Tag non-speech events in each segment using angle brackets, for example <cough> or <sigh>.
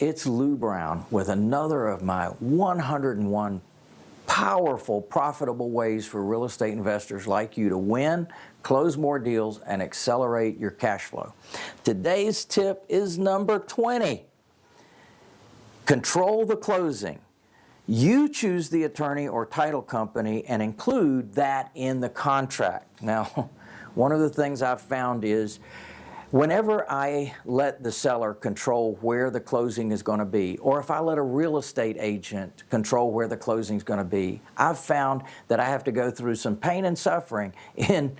It's Lou Brown with another of my 101 powerful, profitable ways for real estate investors like you to win, close more deals, and accelerate your cash flow. Today's tip is number 20. Control the closing. You choose the attorney or title company and include that in the contract. Now, <laughs> one of the things I've found is Whenever I let the seller control where the closing is going to be, or if I let a real estate agent control where the closing is going to be, I've found that I have to go through some pain and suffering in,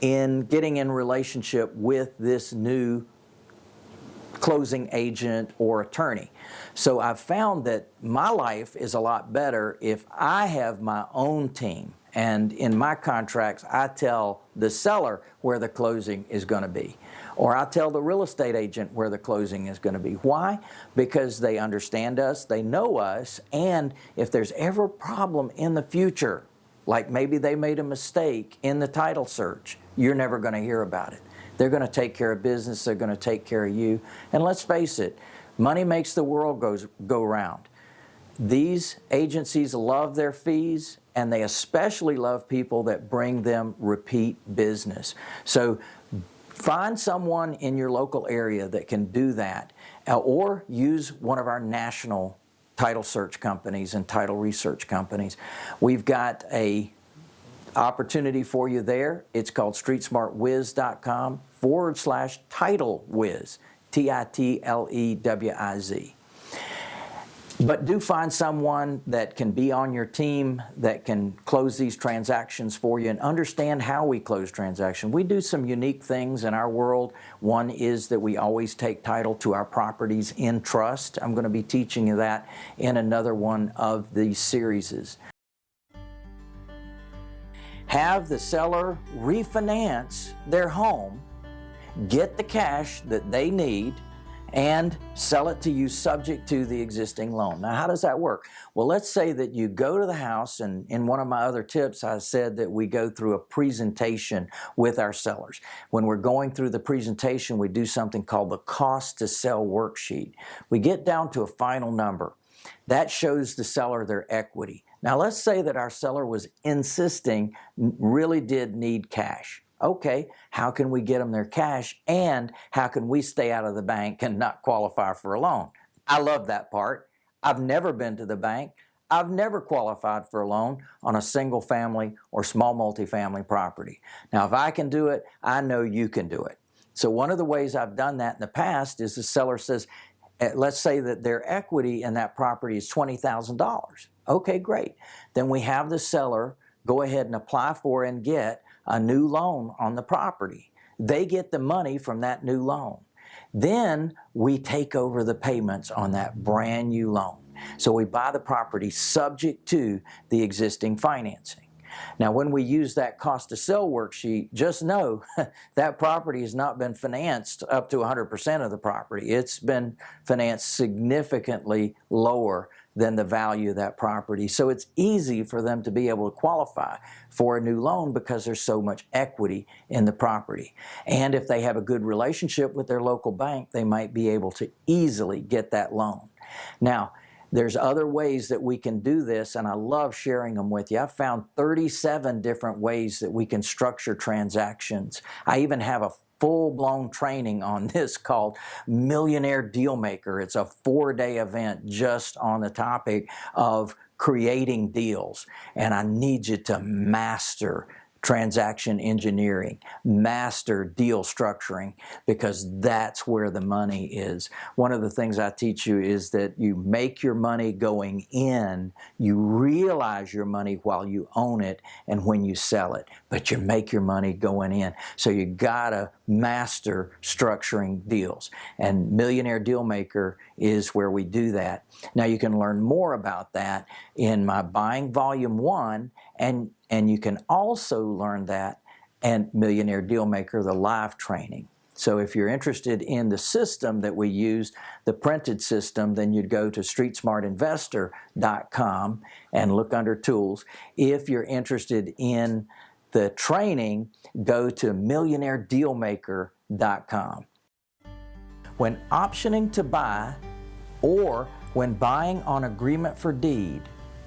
in getting in relationship with this new closing agent or attorney. So I've found that my life is a lot better if I have my own team. And in my contracts, I tell the seller where the closing is going to be. Or I tell the real estate agent where the closing is going to be. Why? Because they understand us, they know us, and if there's ever a problem in the future, like maybe they made a mistake in the title search, you're never going to hear about it. They're going to take care of business, they're going to take care of you. And let's face it, money makes the world goes, go round. These agencies love their fees and they especially love people that bring them repeat business. So Find someone in your local area that can do that uh, or use one of our national title search companies and title research companies. We've got a opportunity for you there. It's called streetsmartwiz.com forward slash title wiz, T-I-T-L-E-W-I-Z. But do find someone that can be on your team that can close these transactions for you and understand how we close transactions. We do some unique things in our world. One is that we always take title to our properties in trust. I'm going to be teaching you that in another one of these series. Have the seller refinance their home, get the cash that they need, and sell it to you subject to the existing loan. Now, how does that work? Well, let's say that you go to the house, and in one of my other tips, I said that we go through a presentation with our sellers. When we're going through the presentation, we do something called the cost to sell worksheet. We get down to a final number. That shows the seller their equity. Now, let's say that our seller was insisting, really did need cash. Okay, how can we get them their cash and how can we stay out of the bank and not qualify for a loan? I love that part. I've never been to the bank. I've never qualified for a loan on a single family or small multifamily property. Now, if I can do it, I know you can do it. So one of the ways I've done that in the past is the seller says, eh, let's say that their equity in that property is $20,000. Okay, great. Then we have the seller go ahead and apply for and get a new loan on the property. They get the money from that new loan. Then we take over the payments on that brand new loan. So we buy the property subject to the existing financing. Now when we use that cost to sell worksheet, just know <laughs> that property has not been financed up to 100% of the property. It's been financed significantly lower than the value of that property. So it's easy for them to be able to qualify for a new loan because there's so much equity in the property. And if they have a good relationship with their local bank, they might be able to easily get that loan. Now, there's other ways that we can do this and I love sharing them with you. I've found 37 different ways that we can structure transactions. I even have a full-blown training on <laughs> this called Millionaire Dealmaker. It's a four-day event just on the topic of creating deals. And I need you to master transaction engineering, master deal structuring, because that's where the money is. One of the things I teach you is that you make your money going in, you realize your money while you own it and when you sell it, but you make your money going in. So you gotta master structuring deals. And Millionaire Dealmaker is where we do that. Now you can learn more about that in my Buying Volume 1 and, and you can also learn that and Millionaire Dealmaker, the live training. So if you're interested in the system that we use, the printed system, then you'd go to streetsmartinvestor.com and look under tools. If you're interested in the training, go to millionairedealmaker.com. When optioning to buy, or when buying on agreement for deed,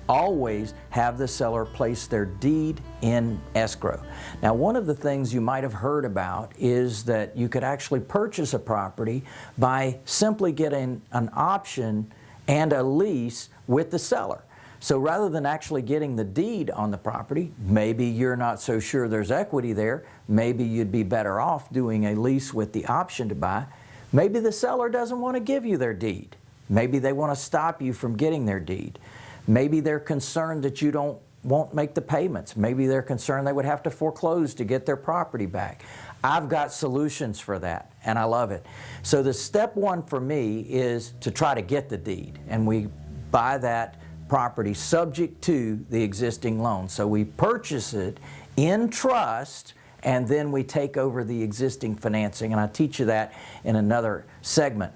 always have the seller place their deed in escrow. Now one of the things you might have heard about is that you could actually purchase a property by simply getting an option and a lease with the seller. So rather than actually getting the deed on the property, maybe you're not so sure there's equity there, maybe you'd be better off doing a lease with the option to buy. Maybe the seller doesn't want to give you their deed. Maybe they want to stop you from getting their deed. Maybe they're concerned that you don't won't make the payments. Maybe they're concerned they would have to foreclose to get their property back. I've got solutions for that and I love it. So the step one for me is to try to get the deed and we buy that property subject to the existing loan. So we purchase it in trust and then we take over the existing financing and I teach you that in another segment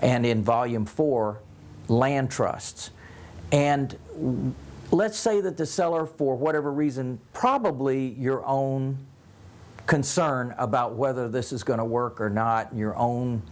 and in volume four land trusts. And let's say that the seller, for whatever reason, probably your own concern about whether this is going to work or not, your own,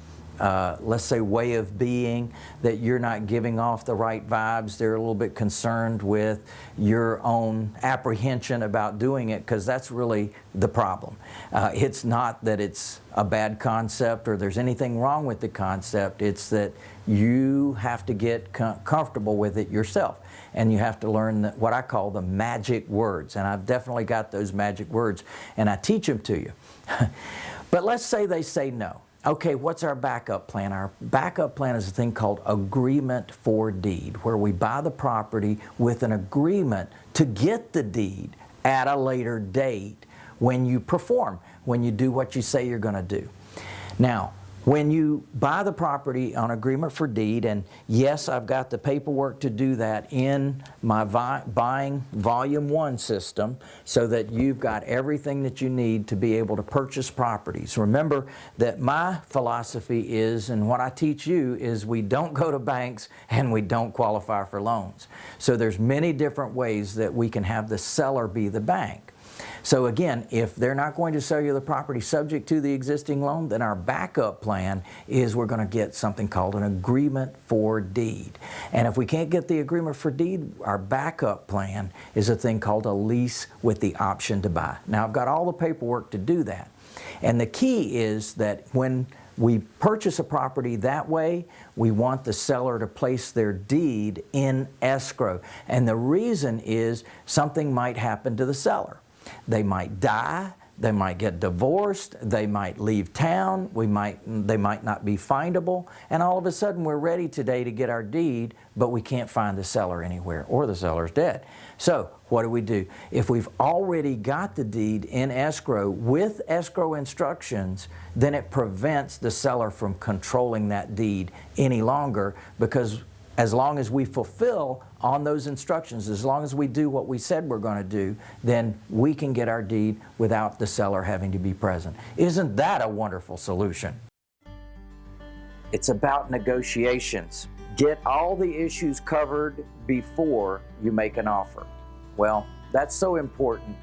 uh, let's say, way of being, that you're not giving off the right vibes. They're a little bit concerned with your own apprehension about doing it because that's really the problem. Uh, it's not that it's a bad concept or there's anything wrong with the concept. It's that you have to get com comfortable with it yourself and you have to learn the, what I call the magic words and I've definitely got those magic words and I teach them to you <laughs> but let's say they say no okay what's our backup plan? Our backup plan is a thing called agreement for deed where we buy the property with an agreement to get the deed at a later date when you perform when you do what you say you're going to do. Now when you buy the property on agreement for deed, and yes, I've got the paperwork to do that in my buying volume one system so that you've got everything that you need to be able to purchase properties. Remember that my philosophy is, and what I teach you is we don't go to banks and we don't qualify for loans. So there's many different ways that we can have the seller be the bank. So again, if they're not going to sell you the property subject to the existing loan, then our backup plan is we're going to get something called an agreement for deed. And if we can't get the agreement for deed, our backup plan is a thing called a lease with the option to buy. Now I've got all the paperwork to do that. And the key is that when we purchase a property that way, we want the seller to place their deed in escrow. And the reason is something might happen to the seller. They might die, they might get divorced, they might leave town, we might, they might not be findable, and all of a sudden we're ready today to get our deed, but we can't find the seller anywhere, or the seller's dead. So what do we do? If we've already got the deed in escrow with escrow instructions, then it prevents the seller from controlling that deed any longer because as long as we fulfill on those instructions, as long as we do what we said we're going to do, then we can get our deed without the seller having to be present. Isn't that a wonderful solution? It's about negotiations. Get all the issues covered before you make an offer. Well, that's so important.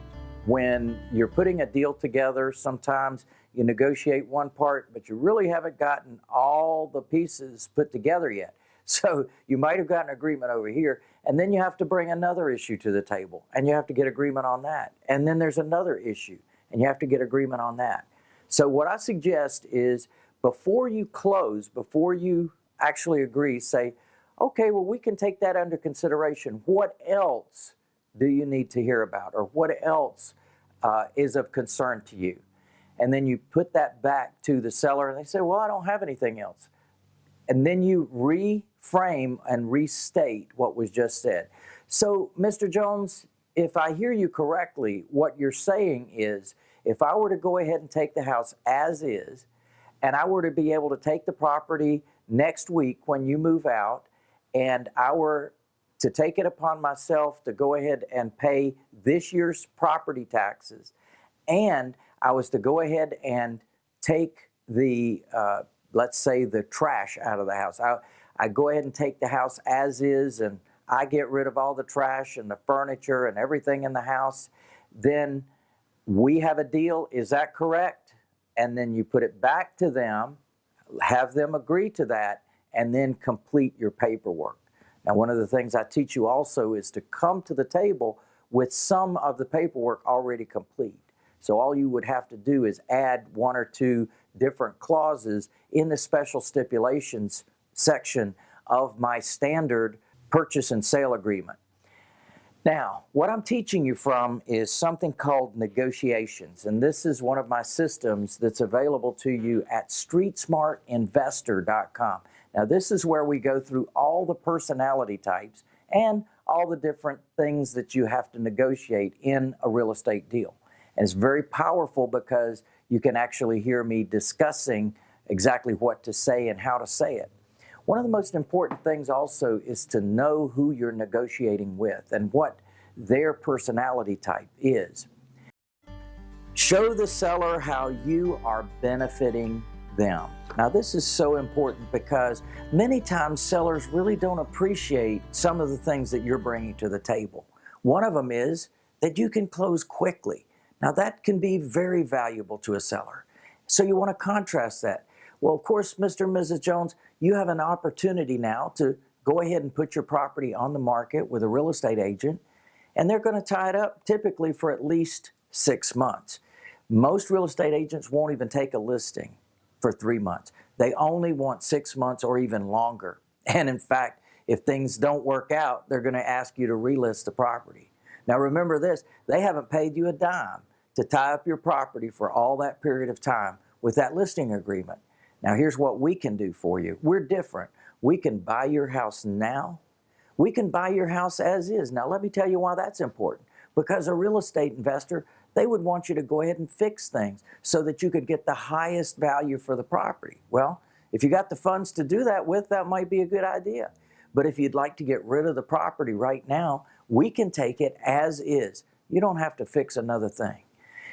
When you're putting a deal together, sometimes you negotiate one part, but you really haven't gotten all the pieces put together yet. <laughs> So you might have gotten agreement over here, and then you have to bring another issue to the table, and you have to get agreement on that. And then there's another issue, and you have to get agreement on that. So what I suggest is before you close, before you actually agree, say, okay, well, we can take that under consideration. What else do you need to hear about, or what else uh, is of concern to you? And then you put that back to the seller, and they say, well, I don't have anything else. And then you re frame and restate what was just said. So, Mr. Jones, if I hear you correctly, what you're saying is if I were to go ahead and take the house as is, and I were to be able to take the property next week when you move out, and I were to take it upon myself to go ahead and pay this year's property taxes, and I was to go ahead and take the, uh, let's say, the trash out of the house. I, I go ahead and take the house as is and I get rid of all the trash and the furniture and everything in the house, then we have a deal. Is that correct? And then you put it back to them, have them agree to that, and then complete your paperwork. Now, one of the things I teach you also is to come to the table with some of the paperwork already complete. So all you would have to do is add one or two different clauses in the special stipulations section of my standard purchase and sale agreement. Now, what I'm teaching you from is something called negotiations, and this is one of my systems that's available to you at streetsmartinvestor.com. Now, this is where we go through all the personality types and all the different things that you have to negotiate in a real estate deal. And it's very powerful because you can actually hear me discussing exactly what to say and how to say it. One of the most important things also is to know who you're negotiating with and what their personality type is. Show the seller how you are benefiting them. Now this is so important because many times sellers really don't appreciate some of the things that you're bringing to the table. One of them is that you can close quickly. Now that can be very valuable to a seller. So you want to contrast that. Well, of course, Mr. and Mrs. Jones, you have an opportunity now to go ahead and put your property on the market with a real estate agent, and they're going to tie it up typically for at least six months. Most real estate agents won't even take a listing for three months. They only want six months or even longer. <laughs> And in fact, if things don't work out, they're going to ask you to relist the property. Now remember this, they haven't paid you a dime to tie up your property for all that period of time with that listing agreement. Now here's what we can do for you. We're different. We can buy your house now. We can buy your house as is. Now let me tell you why that's important. Because a real estate investor they would want you to go ahead and fix things so that you could get the highest value for the property. Well, if you got the funds to do that with, that might be a good idea. But if you'd like to get rid of the property right now, we can take it as is. You don't have to fix another thing.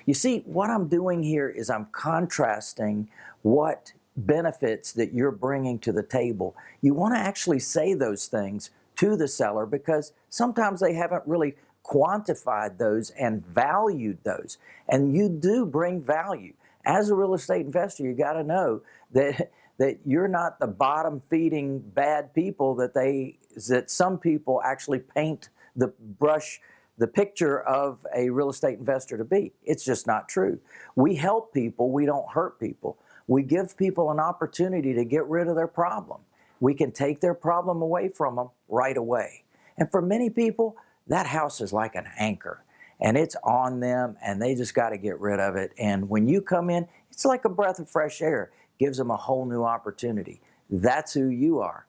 You see, what I'm doing here is I'm contrasting what benefits that you're bringing to the table. You want to actually say those things to the seller because sometimes they haven't really quantified those and valued those. And you do bring value. As a real estate investor, you got to know that <laughs> that you're not the bottom feeding bad people that they that some people actually paint the brush the picture of a real estate investor to be. It's just not true. We help people, we don't hurt people. We give people an opportunity to get rid of their problem. We can take their problem away from them right away. And for many people, that house is like an anchor and it's on them and they just got to get rid of it. And when you come in, it's like a breath of fresh air, gives them a whole new opportunity. That's who you are.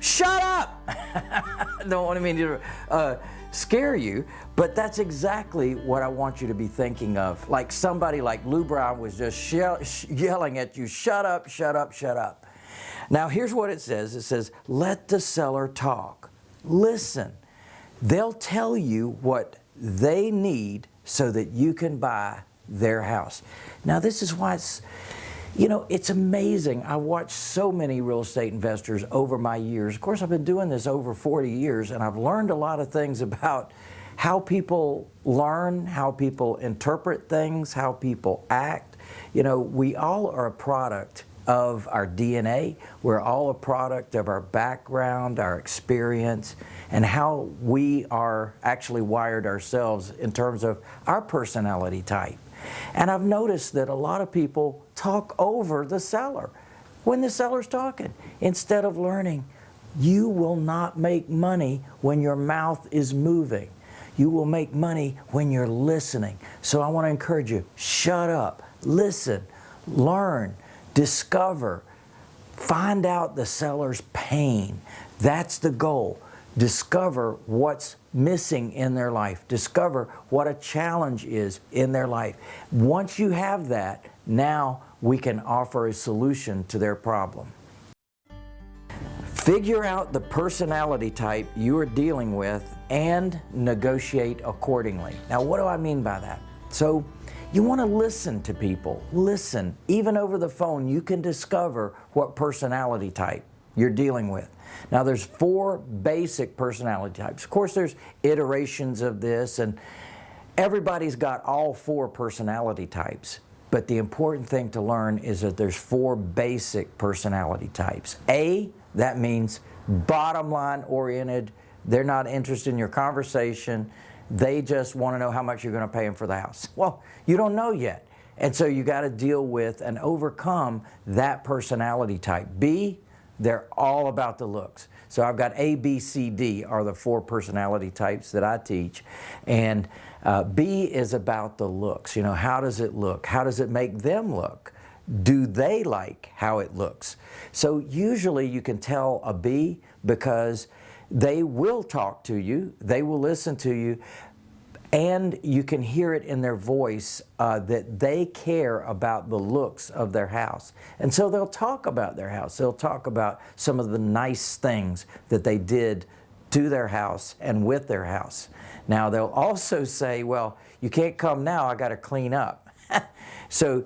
Shut up! <laughs> Don't want to mean to uh, scare you, but that's exactly what I want you to be thinking of. Like somebody like Lou Brown was just yelling at you, shut up, shut up, shut up. Now here's what it says. It says, let the seller talk. Listen. They'll tell you what they need so that you can buy their house. Now this is why it's, you know, it's amazing. I watched so many real estate investors over my years. Of course, I've been doing this over 40 years and I've learned a lot of things about how people learn, how people interpret things, how people act. You know, we all are a product of our DNA. We're all a product of our background, our experience, and how we are actually wired ourselves in terms of our personality type. And I've noticed that a lot of people talk over the seller when the seller's talking instead of learning. You will not make money when your mouth is moving. You will make money when you're listening. So I want to encourage you, shut up, listen, learn, discover, find out the seller's pain. That's the goal. Discover what's missing in their life. Discover what a challenge is in their life. Once you have that, now we can offer a solution to their problem. Figure out the personality type you are dealing with and negotiate accordingly. Now, what do I mean by that? So, you want to listen to people. Listen. Even over the phone, you can discover what personality type you're dealing with. Now, there's four basic personality types. Of course, there's iterations of this, and everybody's got all four personality types. But the important thing to learn is that there's four basic personality types. A, that means bottom line oriented. They're not interested in your conversation. They just want to know how much you're going to pay them for the house. <laughs> Well, you don't know yet. And so you got to deal with and overcome that personality type. B, they're all about the looks. So I've got A, B, C, D are the four personality types that I teach. And uh, B is about the looks. You know, how does it look? How does it make them look? Do they like how it looks? So usually you can tell a B because they will talk to you, they will listen to you, and you can hear it in their voice uh, that they care about the looks of their house. And so they'll talk about their house. They'll talk about some of the nice things that they did to their house and with their house. Now they'll also say, well, you can't come now, I got to clean up. <laughs> so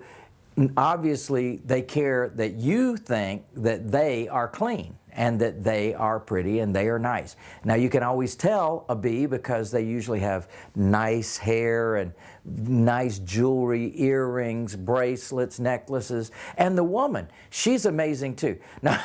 obviously they care that you think that they are clean and that they are pretty and they are nice. Now you can always tell a B because they usually have nice hair and nice jewelry, earrings, bracelets, necklaces. And the woman, she's amazing too. <laughs> Now,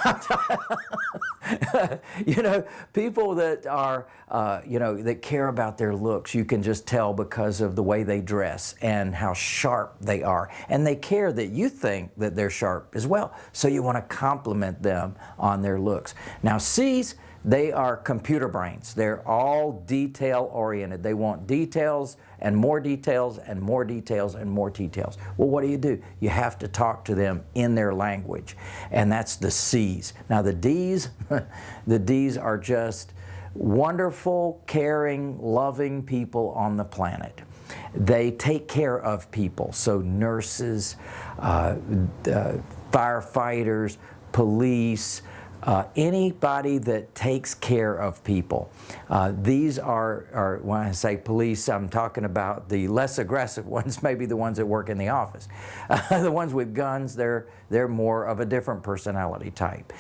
you know, people that are, uh, you know, that care about their looks, you can just tell because of the way they dress and how sharp they are. And they care that you think that they're sharp as well. So you want to compliment them on their looks. Now, C's, they are computer brains. They're all detail oriented. They want details and more details and more details and more details. Well, what do you do? You have to talk to them in their language, and that's the C's. Now the D's, <laughs> the D's are just wonderful, caring, loving people on the planet. They take care of people, so nurses, uh, uh, firefighters, police, uh, anybody that takes care of people. Uh, these are, are, when I say police, I'm talking about the less aggressive <laughs> ones, maybe the ones that work in the office. Uh, <laughs> the ones with guns, they're, they're more of a different personality type.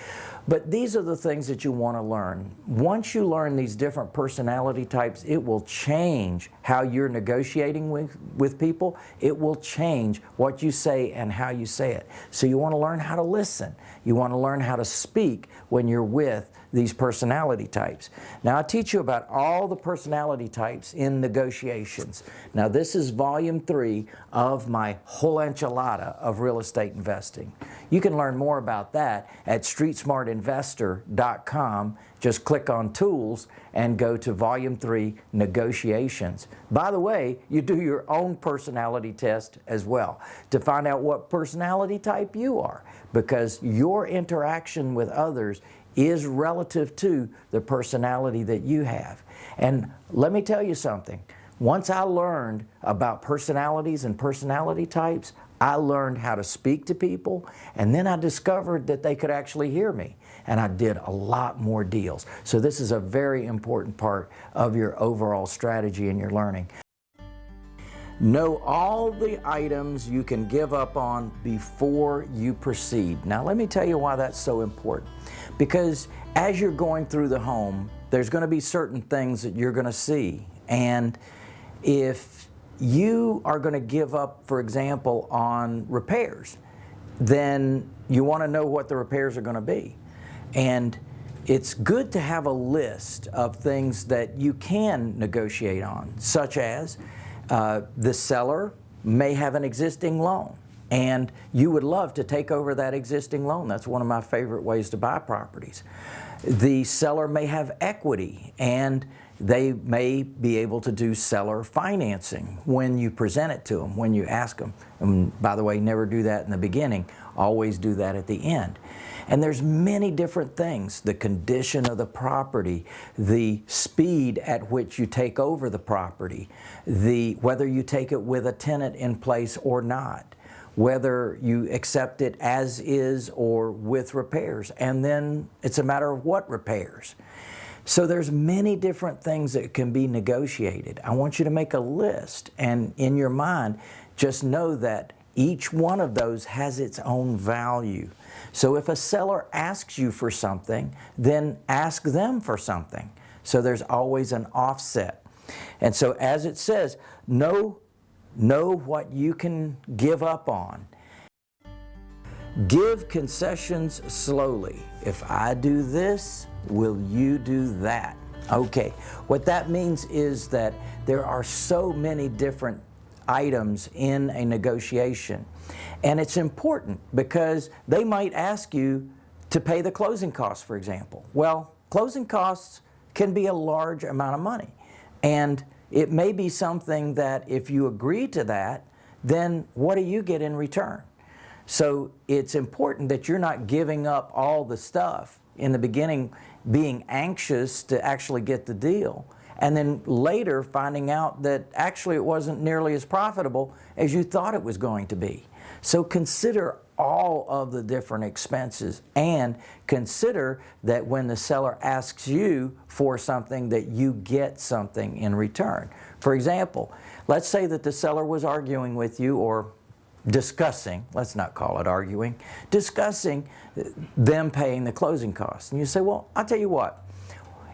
But these are the things that you want to learn. Once you learn these different personality types, it will change how you're negotiating with, with people. It will change what you say and how you say it. So you want to learn how to listen. You want to learn how to speak when you're with these personality types. Now I teach you about all the personality types in negotiations. Now this is volume three of my whole enchilada of real estate investing. You can learn more about that at streetsmartinvestor.com. Just click on tools and go to volume three negotiations. By the way, you do your own personality test as well to find out what personality type you are because your interaction with others is relative to the personality that you have. And let me tell you something. Once I learned about personalities and personality types, I learned how to speak to people, and then I discovered that they could actually hear me. And I did a lot more deals. So this is a very important part of your overall strategy and your learning. Know all the items you can give up on before you proceed. Now let me tell you why that's so important. Because as you're going through the home, there's going to be certain things that you're going to see. And if you are going to give up, for example, on repairs, then you want to know what the repairs are going to be. And it's good to have a list of things that you can negotiate on, such as uh, the seller may have an existing loan and you would love to take over that existing loan. That's one of my favorite ways to buy properties. The seller may have equity and they may be able to do seller financing when you present it to them, when you ask them. And by the way, never do that in the beginning, always do that at the end. And there's many different things, the condition of the property, the speed at which you take over the property, the, whether you take it with a tenant in place or not whether you accept it as is or with repairs. And then it's a matter of what repairs. So there's many different things that can be negotiated. I want you to make a list and in your mind, just know that each one of those has its own value. So if a seller asks you for something, then ask them for something. So there's always an offset. And so as it says, no know what you can give up on. Give concessions slowly. If I do this, will you do that? Okay, what that means is that there are so many different items in a negotiation. And it's important because they might ask you to pay the closing costs, for example. Well, closing costs can be a large amount of money. And it may be something that if you agree to that, then what do you get in return? So it's important that you're not giving up all the stuff in the beginning being anxious to actually get the deal and then later finding out that actually it wasn't nearly as profitable as you thought it was going to be. So consider all of the different expenses and consider that when the seller asks you for something that you get something in return. For example, let's say that the seller was arguing with you or discussing, let's not call it arguing, discussing them paying the closing costs. And you say, well, I'll tell you what,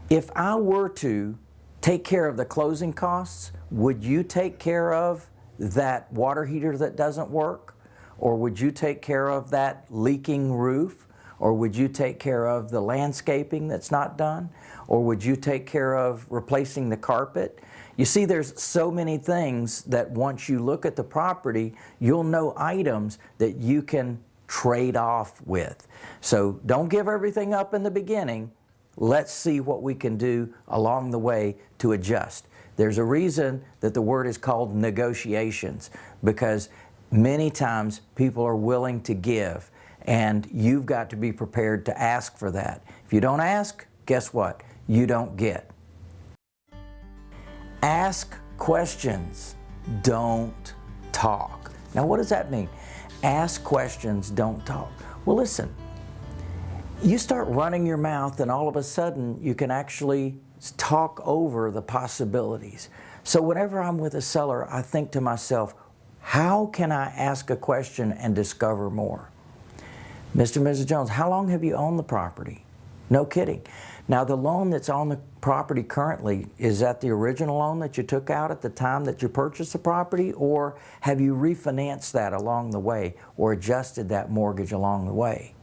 if I were to take care of the closing costs, would you take care of that water heater that doesn't work? Or would you take care of that leaking roof? Or would you take care of the landscaping that's not done? Or would you take care of replacing the carpet? You see, there's so many things that once you look at the property, you'll know items that you can trade off with. So don't give everything up in the beginning. Let's see what we can do along the way to adjust. There's a reason that the word is called negotiations because many times people are willing to give and you've got to be prepared to ask for that. If you don't ask, guess what? You don't get. Ask questions, don't talk. Now what does that mean? Ask questions, don't talk. Well listen, you start running your mouth and all of a sudden you can actually talk over the possibilities. So whenever I'm with a seller, I think to myself, how can I ask a question and discover more? Mr. and Mrs. Jones, how long have you owned the property? No kidding. Now the loan that's on the property currently, is that the original loan that you took out at the time that you purchased the property or have you refinanced that along the way or adjusted that mortgage along the way?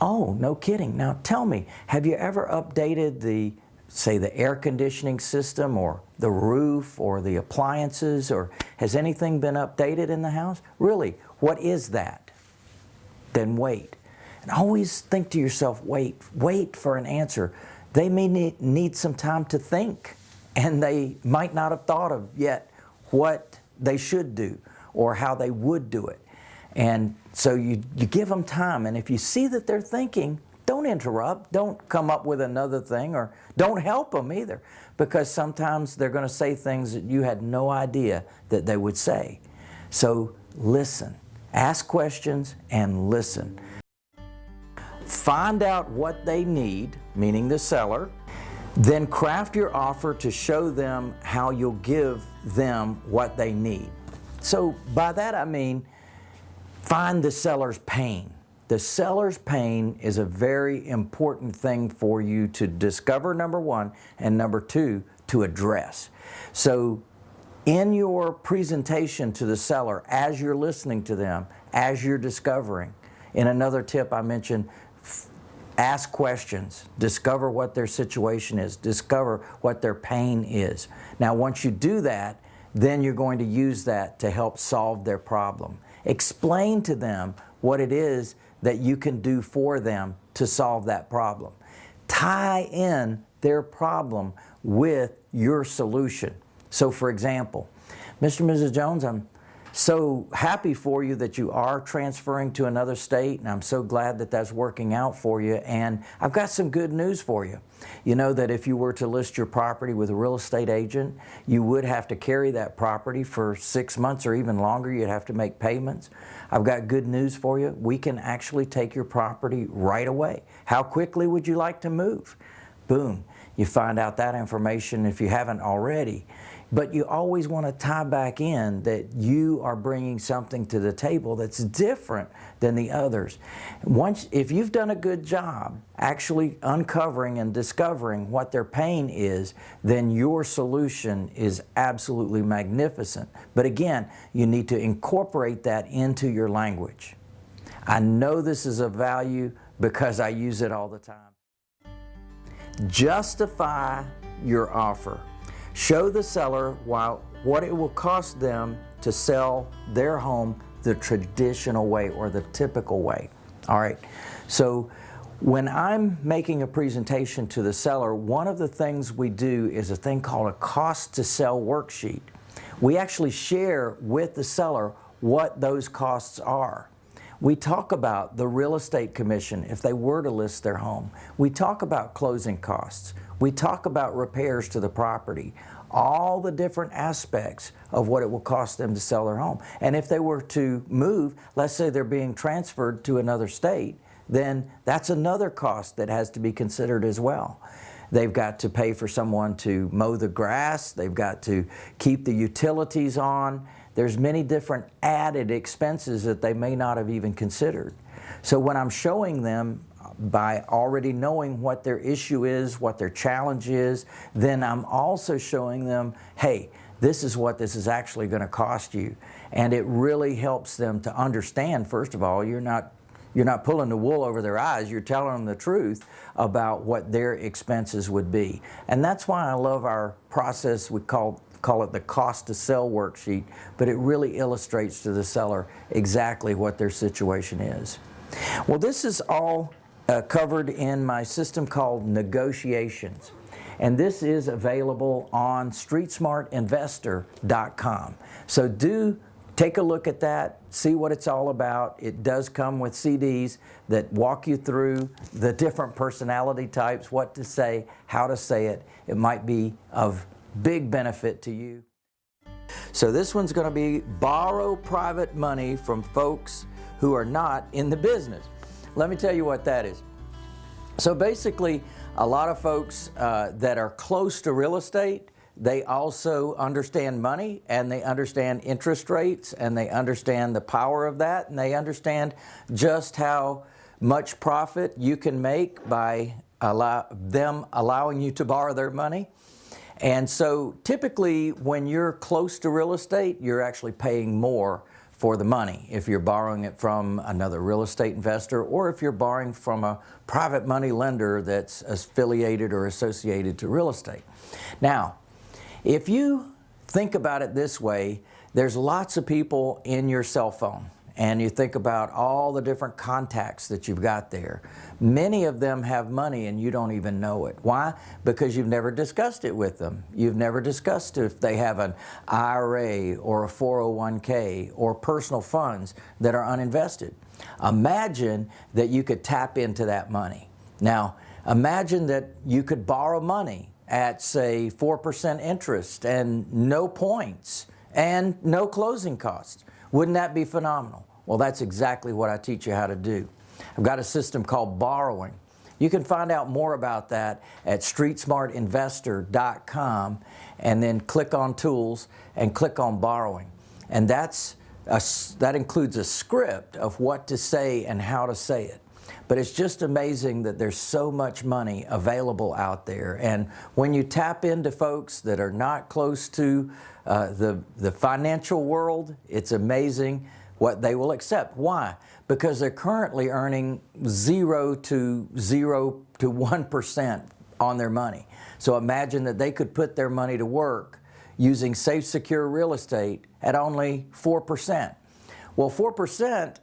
Oh, no kidding. Now tell me, have you ever updated the, say the air conditioning system or the roof or the appliances or has anything been updated in the house? Really, what is that? Then wait. And always think to yourself, wait, wait for an answer. They may need, some time to think and they might not have thought of yet what they should do or how they would do it. And so you, you give them time and if you see that they're thinking, don't interrupt, don't come up with another thing or don't help them either because sometimes they're going to say things that you had no idea that they would say. So listen, ask questions and listen. Find out what they need, meaning the seller, then craft your offer to show them how you'll give them what they need. So by that I mean, find the seller's pain. The seller's pain is a very important thing for you to discover, number one, and number two, to address. So in your presentation to the seller, as you're listening to them, as you're discovering, in another tip I mentioned, ask questions, discover what their situation is, discover what their pain is. Now once you do that, then you're going to use that to help solve their problem. Explain to them what it is that you can do for them to solve that problem. Tie in their problem with your solution. So for example, Mr. and Mrs. Jones, I'm so happy for you that you are transferring to another state and I'm so glad that that's working out for you and I've got some good news for you. You know that if you were to list your property with a real estate agent you would have to carry that property for six months or even longer you'd have to make payments. I've got good news for you. We can actually take your property right away. How quickly would you like to move? Boom. You find out that information if you haven't already But you always want to tie back in that you are bringing something to the table that's different than the others. Once, if you've done a good job actually uncovering and discovering what their pain is, then your solution is absolutely magnificent. But again, you need to incorporate that into your language. I know this is of value because I use it all the time. Justify your offer. Show the seller while, what it will cost them to sell their home the traditional way or the typical way. All right, so when I'm making a presentation to the seller, one of the things we do is a thing called a cost to sell worksheet. We actually share with the seller what those costs are. We talk about the real estate commission if they were to list their home. We talk about closing costs. We talk about repairs to the property, all the different aspects of what it will cost them to sell their home. And if they were to move, let's say they're being transferred to another state, then that's another cost that has to be considered as well. They've got to pay for someone to mow the grass, they've got to keep the utilities on, there's many different added expenses that they may not have even considered. So when I'm showing them by already knowing what their issue is, what their challenge is, then I'm also showing them, hey, this is what this is actually going to cost you. And it really helps them to understand, first of all, you're not you're not pulling the wool over their eyes, you're telling them the truth about what their expenses would be. And that's why I love our process we call call it the cost to sell worksheet, but it really illustrates to the seller exactly what their situation is. Well, this is all uh, covered in my system called negotiations. And this is available on streetsmartinvestor.com. So do take a look at that, see what it's all about. It does come with CDs that walk you through the different personality types, what to say, how to say it. It might be of big benefit to you. So this one's going to be borrow private money from folks who are not in the business. Let me tell you what that is. So basically, a lot of folks uh, that are close to real estate, they also understand money and they understand interest rates and they understand the power of that and they understand just how much profit you can make by allow, them allowing you to borrow their money. And so typically when you're close to real estate, you're actually paying more for the money if you're borrowing it from another real estate investor or if you're borrowing from a private money lender that's affiliated or associated to real estate. Now, if you think about it this way, there's lots of people in your cell phone and you think about all the different contacts that you've got there. Many of them have money and you don't even know it. Why? Because you've never discussed it with them. You've never discussed if they have an IRA or a 401k or personal funds that are uninvested. Imagine that you could tap into that money. Now, imagine that you could borrow money at say 4% interest and no points and no closing costs. Wouldn't that be phenomenal? Well, that's exactly what I teach you how to do. I've got a system called borrowing. You can find out more about that at streetsmartinvestor.com and then click on tools and click on borrowing. And that's a, that includes a script of what to say and how to say it. But it's just amazing that there's so much money available out there. And when you tap into folks that are not close to uh, the, the financial world, it's amazing what they will accept. Why? Because they're currently earning zero to zero to 1% on their money. So imagine that they could put their money to work using safe, secure real estate at only 4%. Well, 4%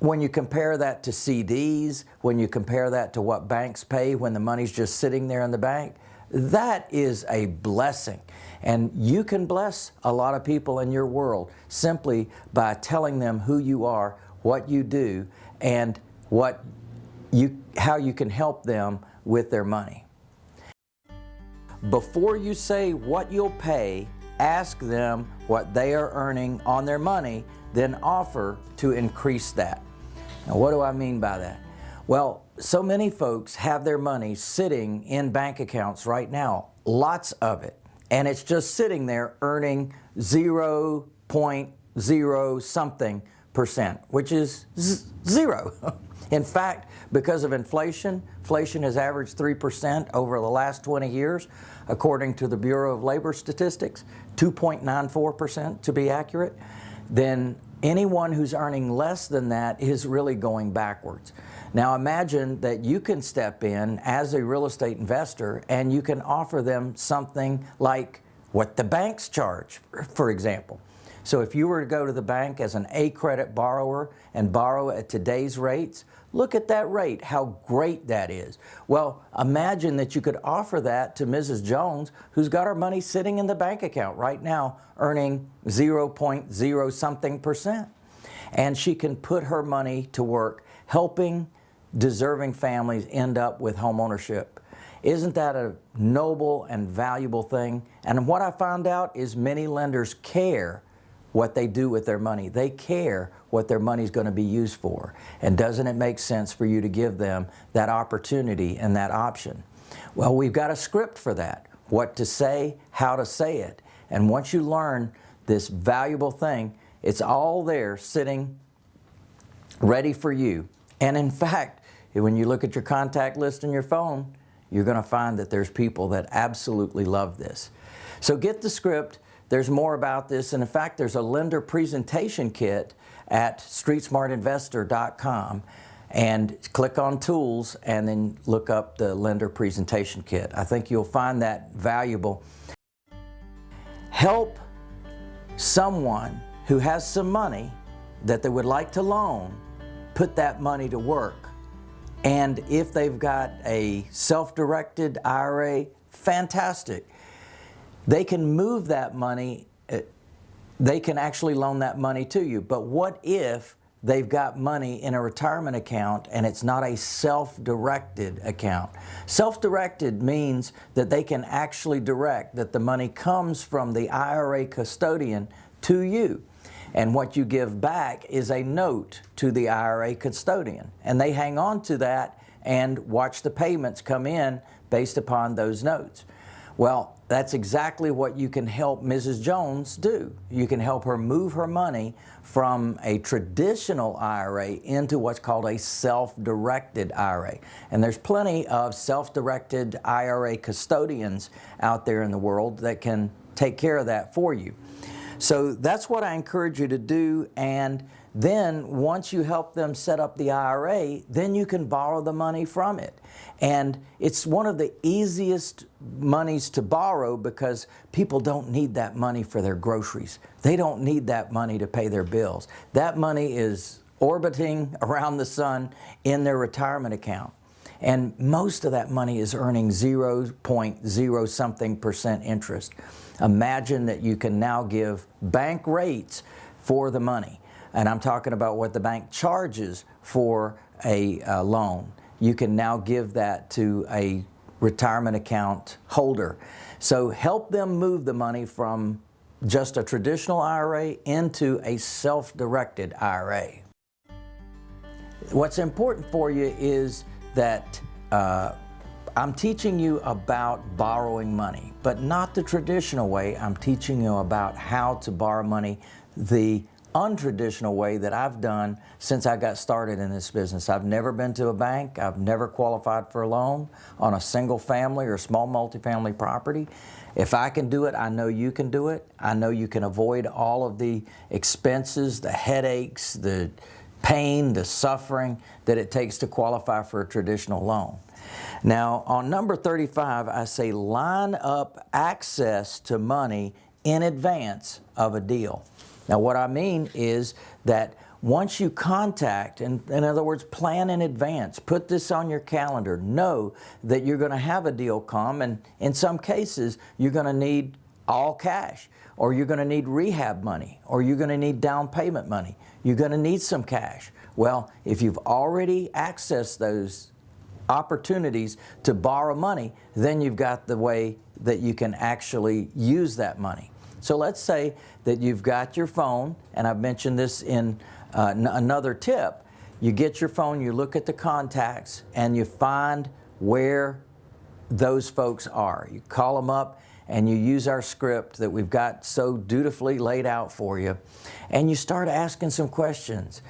when you compare that to CDs, when you compare that to what banks pay when the money's just sitting there in the bank, that is a blessing. And you can bless a lot of people in your world simply by telling them who you are, what you do, and what you, how you can help them with their money. Before you say what you'll pay, ask them what they are earning on their money, then offer to increase that. Now, what do I mean by that? Well, so many folks have their money sitting in bank accounts right now, lots of it. and it's just sitting there earning 0.0 something percent, which is zero. <laughs> In fact, because of inflation, inflation has averaged 3% over the last 20 years, according to the Bureau of Labor Statistics, 2.94% to be accurate, then anyone who's earning less than that is really going backwards. Now imagine that you can step in as a real estate investor and you can offer them something like what the banks charge, for example. So if you were to go to the bank as an A credit borrower and borrow at today's rates, look at that rate, how great that is. Well, imagine that you could offer that to Mrs. Jones, who's got her money sitting in the bank account right now, earning 0.0 something percent. And she can put her money to work helping deserving families end up with home ownership. Isn't that a noble and valuable thing? And what I found out is many lenders care what they do with their money. They care what their money is going to be used for. And doesn't it make sense for you to give them that opportunity and that option? Well, we've got a script for that. What to say, how to say it. And once you learn this valuable thing, it's all there sitting ready for you. And in fact, when you look at your contact list in your phone, you're going to find that there's people that absolutely love this. So get the script, there's more about this, and in fact, there's a lender presentation kit at streetsmartinvestor.com and click on tools and then look up the lender presentation kit. I think you'll find that valuable. Help someone who has some money that they would like to loan put that money to work. And if they've got a self-directed IRA, fantastic they can move that money, uh, they can actually loan that money to you. But what if they've got money in a retirement account and it's not a self-directed account. Self-directed means that they can actually direct that the money comes from the IRA custodian to you. And what you give back is a note to the IRA custodian. And they hang on to that and watch the payments come in based upon those notes. Well, that's exactly what you can help Mrs. Jones do. You can help her move her money from a traditional IRA into what's called a self-directed IRA. And there's plenty of self-directed IRA custodians out there in the world that can take care of that for you. So that's what I encourage you to do and then once you help them set up the IRA, then you can borrow the money from it. And it's one of the easiest monies to borrow because people don't need that money for their groceries. They don't need that money to pay their bills. That money is orbiting around the sun in their retirement account. And most of that money is earning 0.0 something percent interest. Imagine that you can now give bank rates for the money and I'm talking about what the bank charges for a uh, loan. You can now give that to a retirement account holder. So help them move the money from just a traditional IRA into a self-directed IRA. What's important for you is that uh, I'm teaching you about borrowing money, but not the traditional way. I'm teaching you about how to borrow money the untraditional way that I've done since I got started in this business. I've never been to a bank. I've never qualified for a loan on a single family or small multifamily property. If I can do it, I know you can do it. I know you can avoid all of the expenses, the headaches, the pain, the suffering that it takes to qualify for a traditional loan. Now, on number 35, I say line up access to money in advance of a deal. Now what I mean is that once you contact, and in other words, plan in advance, put this on your calendar, know that you're going to have a deal come, and in some cases, you're going to need all cash, or you're going to need rehab money, or you're going to need down payment money. You're going to need some cash. Well, if you've already accessed those opportunities to borrow money, then you've got the way that you can actually use that money. So let's say that you've got your phone, and I've mentioned this in uh, another tip. You get your phone, you look at the contacts, and you find where those folks are. You call them up and you use our script that we've got so dutifully laid out for you, and you start asking some questions.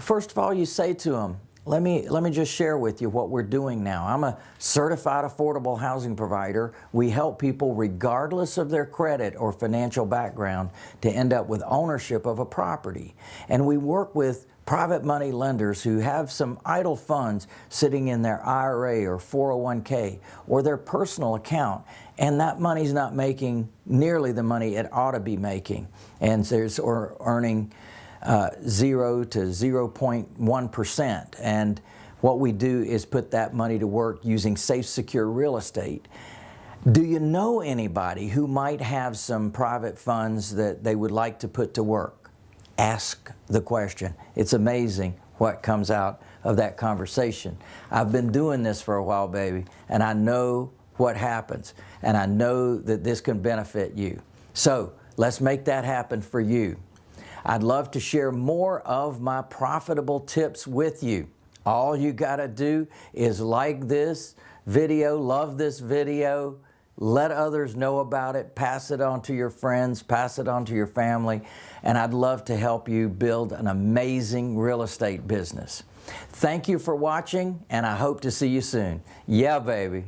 First of all, you say to them, let me, let me just share with you what we're doing now. I'm a certified affordable housing provider. We help people regardless of their credit or financial background to end up with ownership of a property. And we work with private money lenders who have some idle funds sitting in their IRA or 401k or their personal account and that money's not making nearly the money it ought to be making and there's or earning uh, 0 to 0.1%. And what we do is put that money to work using safe, secure real estate. Do you know anybody who might have some private funds that they would like to put to work? Ask the question. It's amazing what comes out of that conversation. I've been doing this for a while, baby, and I know what happens, and I know that this can benefit you. So let's make that happen for you. I'd love to share more of my profitable tips with you. All you got to do is like this video, love this video, let others know about it, pass it on to your friends, pass it on to your family, and I'd love to help you build an amazing real estate business. Thank you for watching, and I hope to see you soon. Yeah, baby.